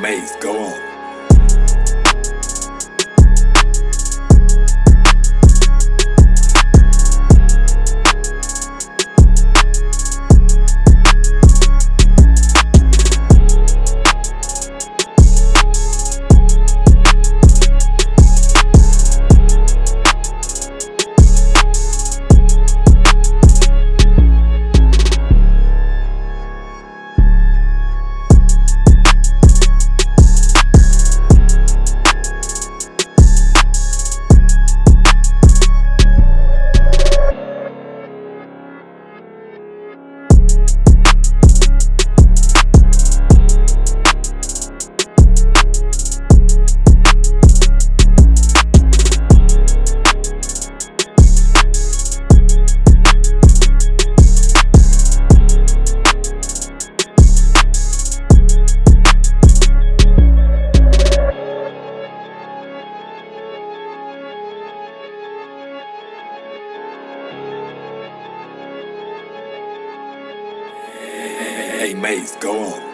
Maze. Go on. Hey, Maze, go on.